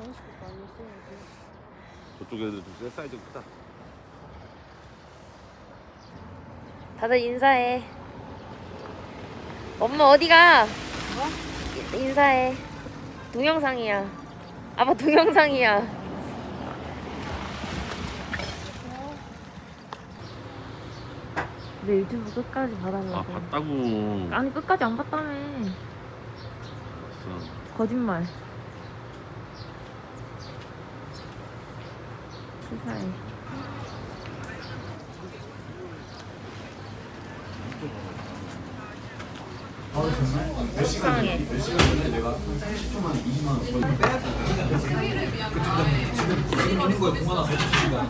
아니었어 여기. 저쪽 애들 좀 사이즈 크다. 다들 인사해. 엄마 어디가? 인사해. 동영상이야. 아빠 동영상이야. 내 유튜브 끝까지 봐달라고. 아 봤다고. 아니 끝까지 안 봤다며. 봤어. 거짓말. 수사해. 몇 시간 몇 시간 전에 내가 30초만에 2만 원 벌고 빼야 지금 지금 있는 거에 동안 한 100시간.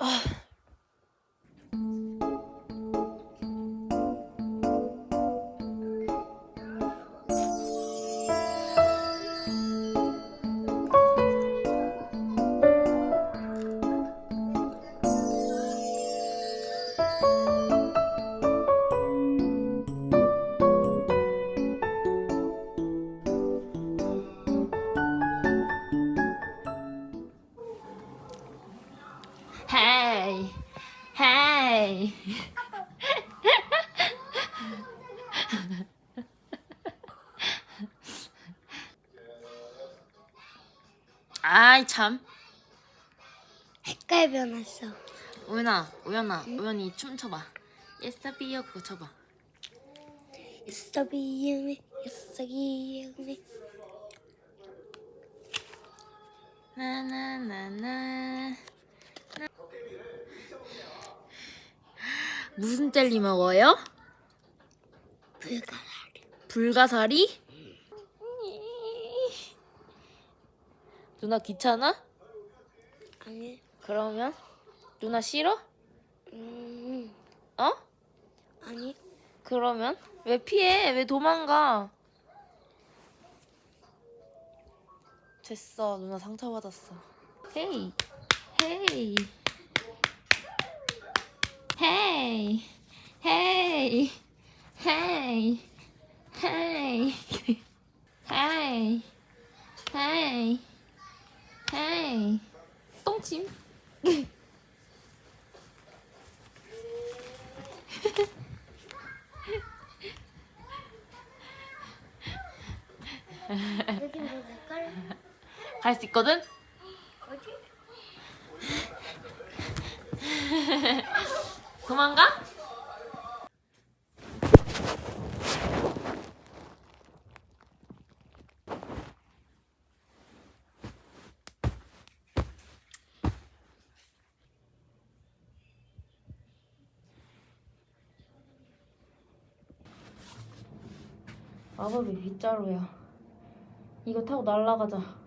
Ugh. 참 색깔 변했어. 우연아 우연아 우연이 춤 춰봐 예스비어 그거 춰봐 beginning. It's the beginning. 나나나나 무슨 젤리 먹어요? 불가사리. 불가사리? 누나 귀찮아? 아니. 그러면 누나 싫어? 음. 어? 아니. 그러면 왜 피해? 왜 도망가? 됐어 누나 상처받았어 헤이 헤이 헤이 헤이 헤이 헤이 헤이 헤이 똥침 여기 뭐 색깔? 갈 수 있거든? 도망가? 마법의 빗자루야. 이거 타고 날아가자.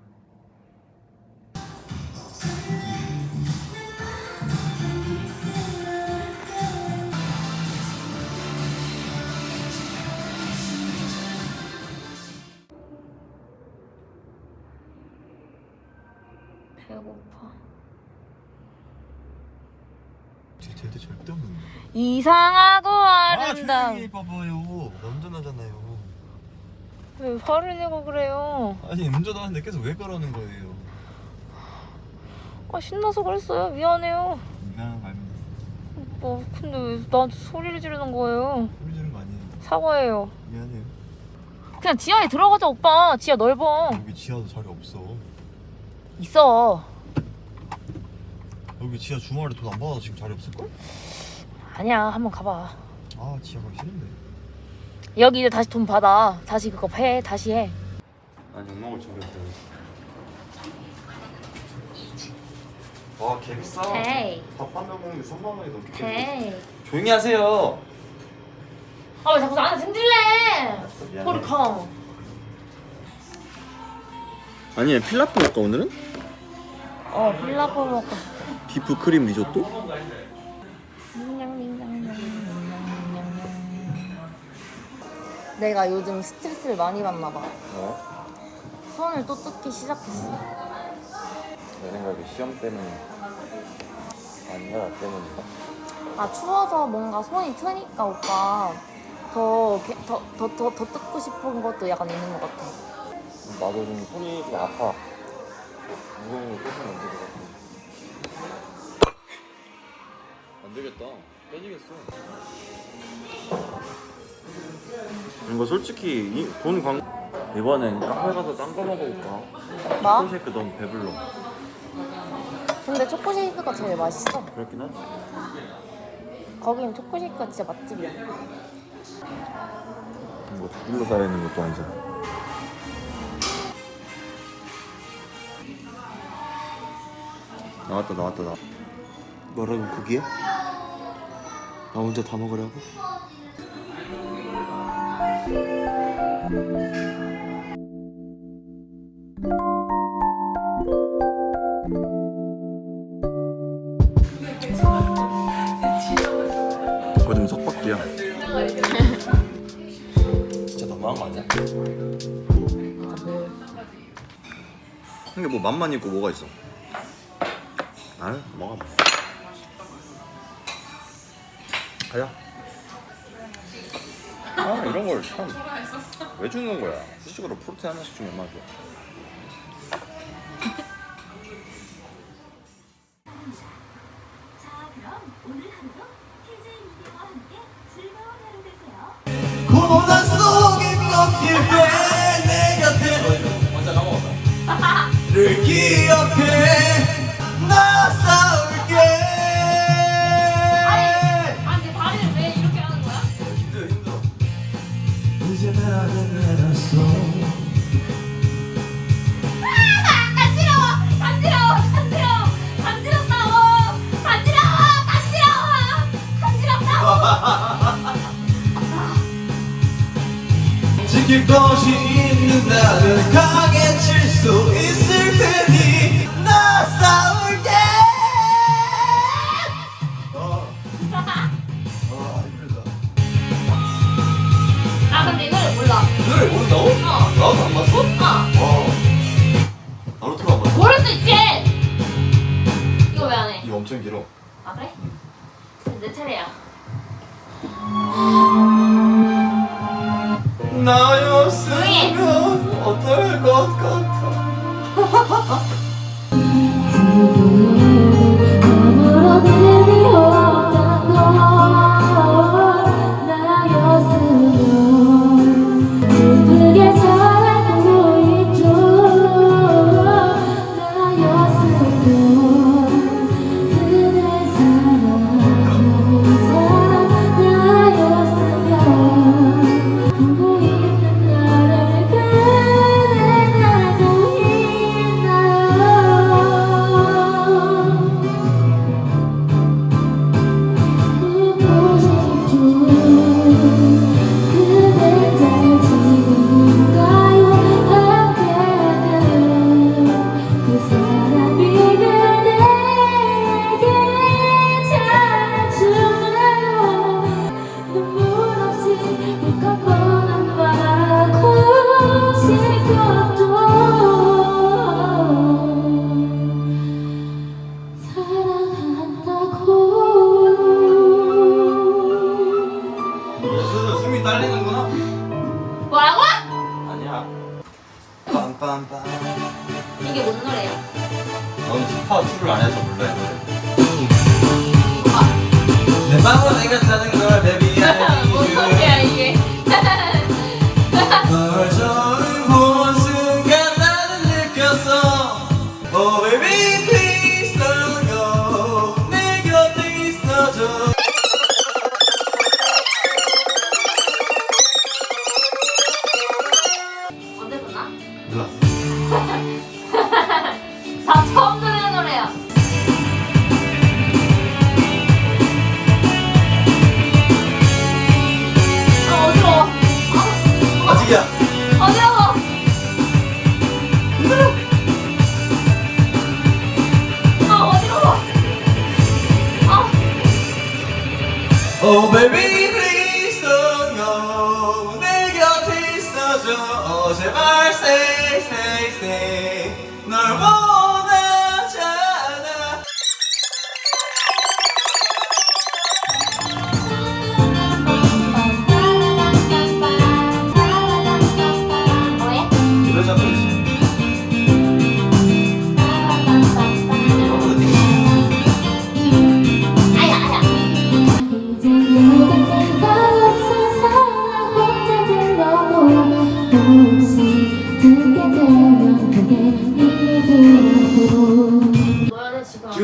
배고파. 쟤들 절대 없는 거. 이상하고 아, 아름다운. 조용히 봐봐요. 운전하잖아요. 왜 화를 내고 그래요? 아니 운전하는데 계속 왜 그러는 거예요? 아 신나서 그랬어요. 미안해요. 미안한 거 아닙니다. 뭐 근데 왜 나한테 소리를 지르는 거예요? 소리 지르는 거 아니에요. 사과해요. 미안해요. 그냥 지하에 들어가자 오빠. 지하 넓어. 여기 지하도 자리 없어. 있어. 여기 지하 주말에 돈 안 받아서 지금 자리 없을걸? 아니야 한번 가봐. 아 지하 가기 싫은데. 여기 이제 다시 돈 받아. 다시 그거 해. 다시 해. 난 욕먹을 준비했어요. 와 개 비싸 헤이. 밥한 명 먹는데 3만 원이 넘게 헤이. 조용히 하세요 아 왜 자꾸 나한테 승질내? 미안해. 포르컴. 아니 필라프 먹까 오늘은? 어 필라프 먹고. beef 크림 리조또? 내가 요즘 스트레스를 많이 받나 봐. 어? 손을 또 뜯기 시작했어. 내 생각에 시험 때문에 아니야 나 때문인가? 아 추워서 뭔가 손이 트니까 오빠 더 더 더 더, 더, 더 뜯고 싶은 것도 약간 있는 것 같아. 나도 좀 손이 좀 아파. 무거운 거 계속 만지는 것 같아. 안 되겠다. 깨지겠어. 이거 솔직히 이, 돈 광... 이번엔 카페 가서 딴 거 먹어볼까? 뭐? 초코쉐이크 너무 배불러. 근데 초코쉐이크가 제일 맛있어. 그렇긴 하지. 거긴 초코쉐이크가 진짜 맛집이야. 뭐 두들러 살아 있는 것도 아니잖아. 나왔다 나왔다 나. 뭐라고 고기야? 나 혼자 다 먹으라고? 거짓말 석박지야. 진짜 너무한 거 아니야? 근데 뭐 맛만 있고 뭐가 있어? 아유 먹어. 가자. 아 이런 걸 참 왜 주는 거야? 수식으로 프로틴 하나씩 주면 얼마나 좋아. 고난 속에 꺾일 때내 곁에 먼저 까먹었다 를 기억 baby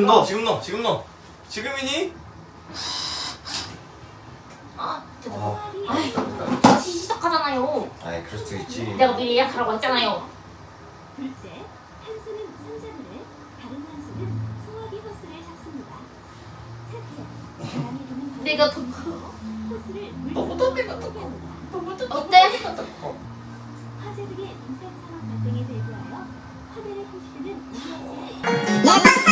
넣어 지금 넣어 지금 넣어 지금이니? 아. 어. 다시 시작하잖아요. 아이 그럴 수도 있지 내가 미리 예약하라고 했잖아요. 둘째, 한수는 선자분을 다른 한수는 소화기 호스를 잡습니다. 셋째, 바람이 부는 내가 더 호스를 내가 더 물속으로 어때? 화재 등의 이상 상황 발생에 대비하여 화면에 표시되는 우려스를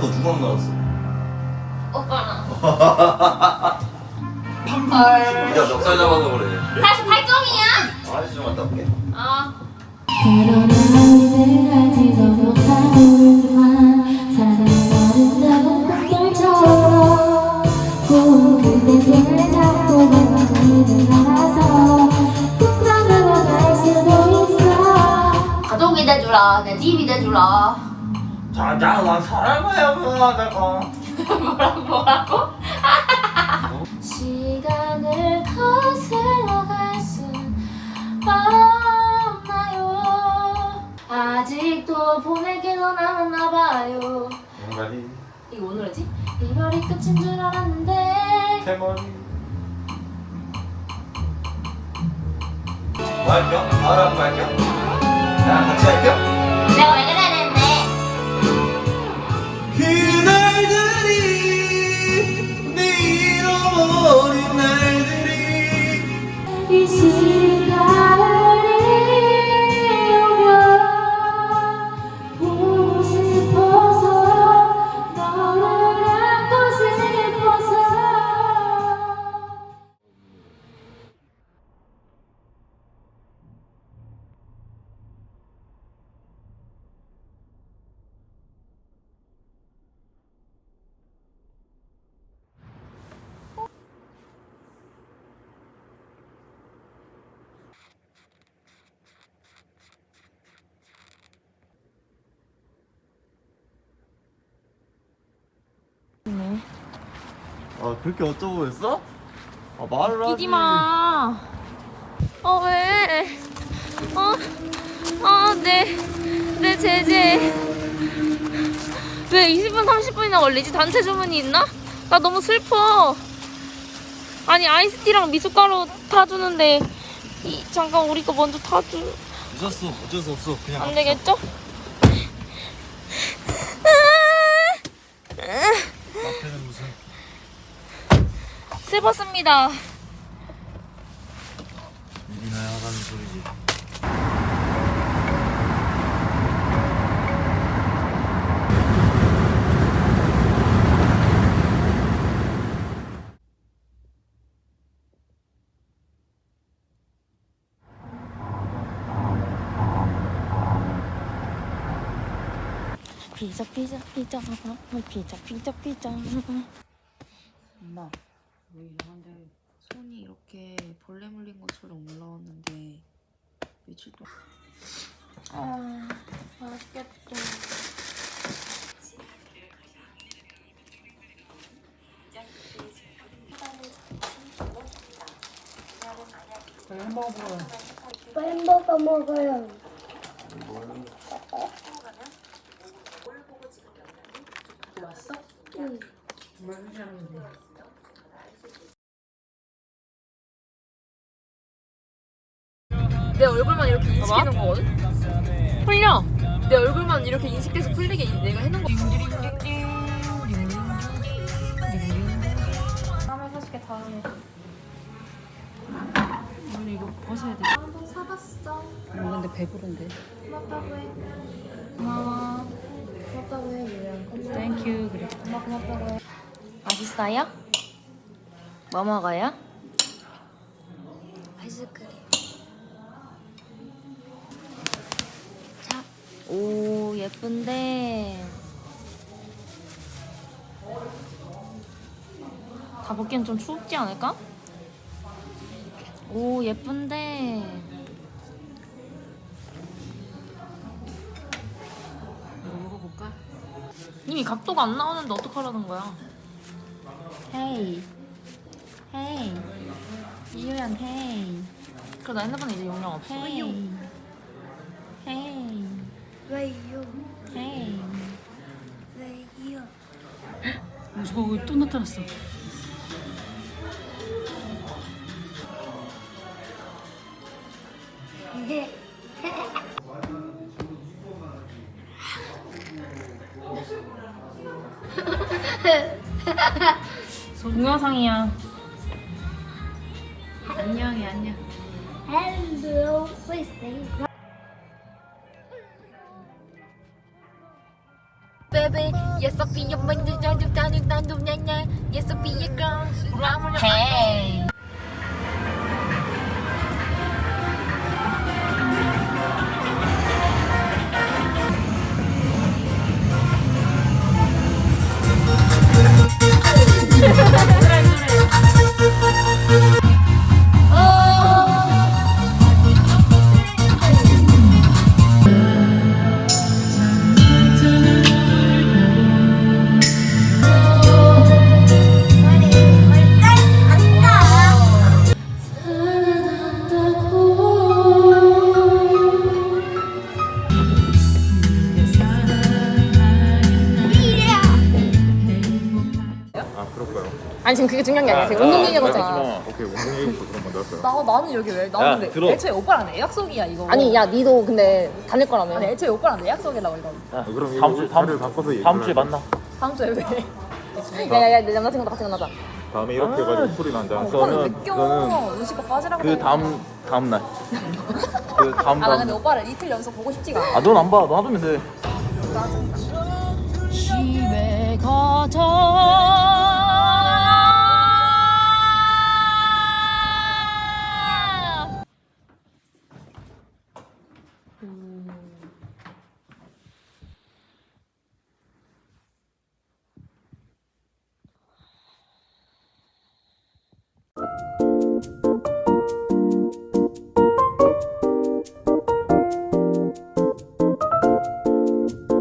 넌 그밤 날아서 누구랑 날았어 오빠랑. 네가 멱살 잡아서 그래 48점이야? 아저씨 좀 갔다 올게 아. 그런 말을 하지도 못하지만 사랑은 아름다운 꽃들처럼 고운 그대 손을 잡고 내가 알아서 꿈꿔으로 갈 수도 있어 가족이 돼주라. 내 집이 돼주라. 자자나 사랑해요 내가 뭐라 뭐라고? 시간을 거슬러 갈순 없나요 아직도 보내기도 남았나봐요 뭔가리 이거 오늘이지? 이별이 끝인 줄 알았는데 대머리 뭐 할까? 바로 한번? 야 같이 할까? 내가 왜그 그렇게 어쩌고 그랬어? 아 말을 하지 마. 어 왜? 어? 아, 내, 내 제재. 왜 20분, 30분이나 걸리지? 단체 주문이 있나? 나 너무 슬퍼. 아니, 아이스티랑 미숫가루 타주는데, 이, 잠깐 우리 거 먼저 타주. 늦었어 어쩔 수 없어 그냥 안 되겠죠? 앞에는 무슨 슬펐습니다. 일이나 하라는 소리지 피자, 피자, 피자, 피자, 피자, 피자. 엄마 왜 이상한데 손이 이렇게 벌레 물린 것처럼 올라왔는데 며칠 동안 아 맛있겠다 빨리 햄버거 먹어요 햄버거 왔어? 응. 뭘 하는지 인식해놓은 거거든? 풀려! 내 얼굴만 이렇게 인식돼서 풀리게 내가 해놓은 거 다음에 사줄게 다음에 오늘 이거 벗어야 돼 한번 사봤어 근데 배부른데. 고맙다고 해 고마워 고맙다고 해 유연 thank you 그래. 고맙다고 해 맛있어요? 뭐 먹어요? 아이스크림. 자, 오 예쁜데. 다 벗기엔 좀 추웠지 않을까? 오 예쁜데. 이거 먹어볼까? 이미 각도가 안 나오는데 어떡하라는 거야? 헤이. 헤이. 이유연 헤이. 그래 나 핸드폰에 이제 용량 없어. 헤이. 헤이 왜요? 헤이 왜요? 어, 저거 또 나타났어. 네. 동영상이야 안녕해 안녕. Yes, Sophia, when the judge of. Hey. 지금 그게 중요한 게 아니야. 지금 운동 얘기하잖아. 오케이 운동 얘기부터 그럼 먼저 할까요? 나 나는 여기 왜 야, 나는 왜 들어. 애초에 오빠랑 내 약속이야 이거 아니 야 니도 근데 다닐 거라며. 아니 애초에 오빠랑 내 약속이라고 이거 아, 그럼 다음 주 다음 자리를 바꿔서 얘기를 다음 주에? 만나. 다음 주에 왜 야야야 내 남자친구도 같이 만나자. 다음에 이렇게 해가지고 소리 난다 오빠는 그거는- 왜 그거는 껴? 루시가 빠지라고 그 다음 다음 날. 그 다음 아 나 근데 다음. 오빠를 이틀 연속 보고 싶지가 않아 아 넌 안 봐. 너 하면 돼. 집에 가자.